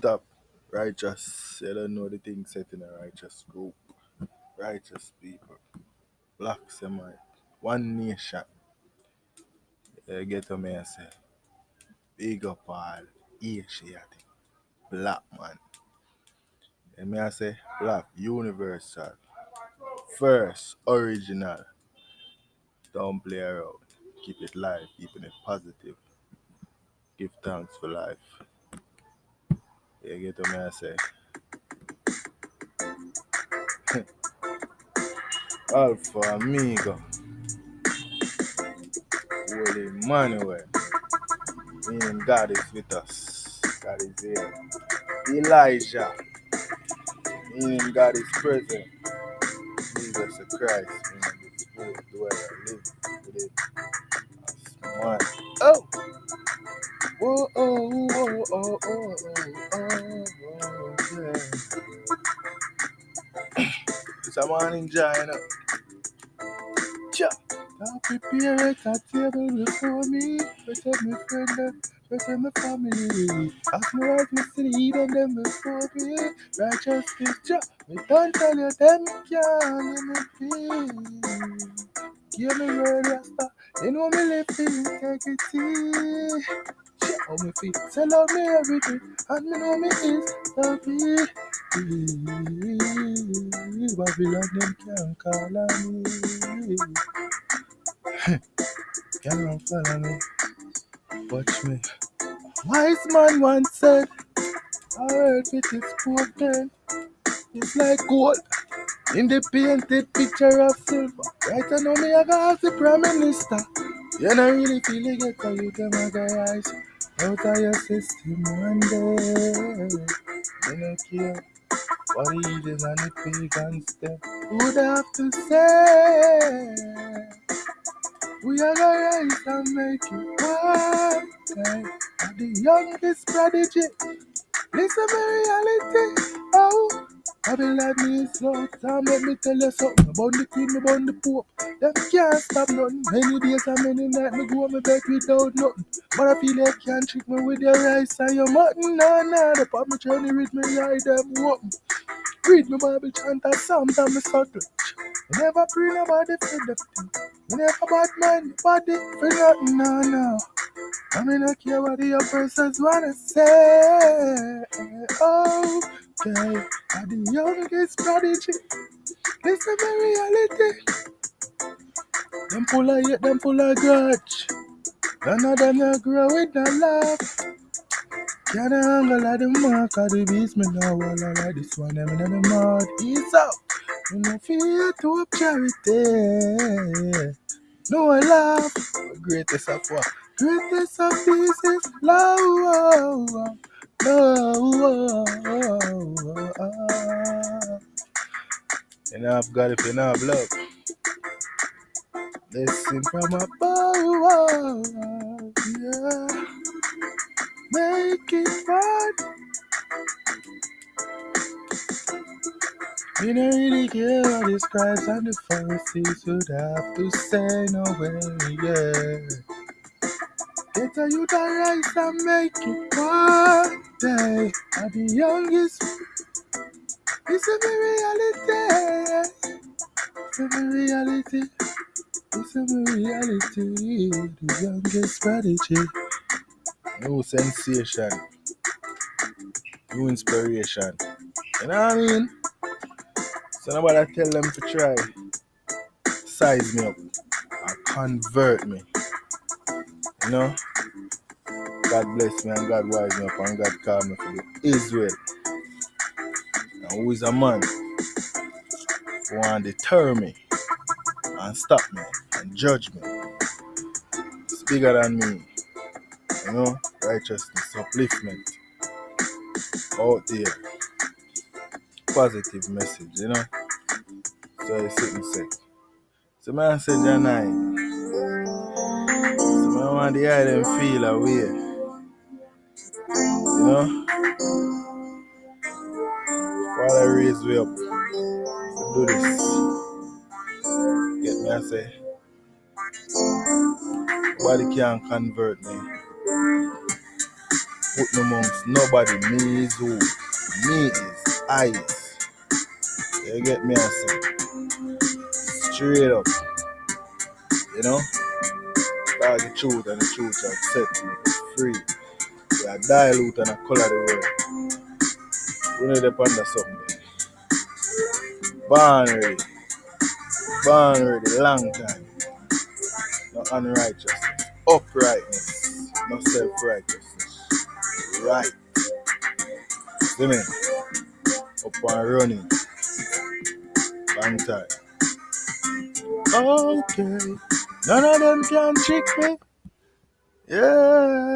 Stop. Righteous. You don't know the thing set in a righteous group. Righteous people. Black semi One nation. You get what me I say? Big up all Asiatic. Black man. And me I say black universal. First original. Don't play around. Keep it live, keeping it positive. Give thanks for life. You get me I say? Alpha Amigo. Holy Emmanuel. Meaning God is with us. God is here. Elijah. Meaning God is present. Jesus Christ. Meaning the Spirit live us. Man. Oh! Whoa, oh, oh, oh, oh, oh, oh, yeah. It's a morning joy, you know. Cha. Now prepare a table before me. Protect my friend and protect my family. Ask me right to see them before me. Righteous picture. Me don't tell you them can't me be. Give me word, Rasta. You know me live in integrity. Shit on me feet. Sell out me everything. And me know me is happy. Babylon them can't call on me. Can't follow me. Watch me. Wise man once said, I heard it is spoken. It's like gold in the painted picture of silver. Right I know me, I got ask the prime minister. You don't really feel it get how you them a go rise out of your system one day. You don't care what the heathen and the pagans would have to say. We are gonna rise and make it one the youngest prodigy. Listen to reality. Oh, I be like me slow time. Let me tell you something about the queen, about the pope. Them can't stop nothing. Many days and many nights me go on my bed without nothing. But I feel they can't trick me with your rice and your mutton. No, no, the pop me journey with me like them open. Read me Bible, chant and me subtle. Me never pray nobody for the thing. Never bad mind body for nothing, no, no. I mean, I care what the oppressors wanna say. Oh, okay. I'm the youngest prodigy. Listen to reality. Them full of hate, them full of grudge. None of them not grow with no love. Can't angle like the mark of the beast. Me know all I like this one. Them in the mud. Ease out. Me no fear to up charity. No I love. Greatest of what? Greatest of oh, oh, oh. You know I've got it, you I've love. Listen from above. Yeah. Make it fun. We don't really care what the scribes and the Pharisees would have to say, no way, yeah. Get a youth arise and make it one day. I'm the youngest. It's a reality. It's a reality. It's a reality. The youngest prodigy. No sensation. No inspiration. You know what I mean? So nobody tell them to try size me up or convert me. You know? God bless me and God wise me up and God call me for Israel. And who is a man who want to deter me and stop me and judge me. It's bigger than me. You know? Righteousness, upliftment. Out there. Positive message, you know? So I sit and say. So man said 9. So man want the them feel away. You know? Father raise me up to do this. Get me I say. Nobody can convert me. put no amongst nobody. Me is who? Me is highest. You get me? I say straight up. You know? That's the truth and the truth shall set me free. We are dilute and a color the world. We need to ponder something. Born ready. Born ready. Long time. No unrighteousness. Uprightness. No self-righteousness. Right. See me? Up and running. Long time. Okay. None of them can trick me. Yeah.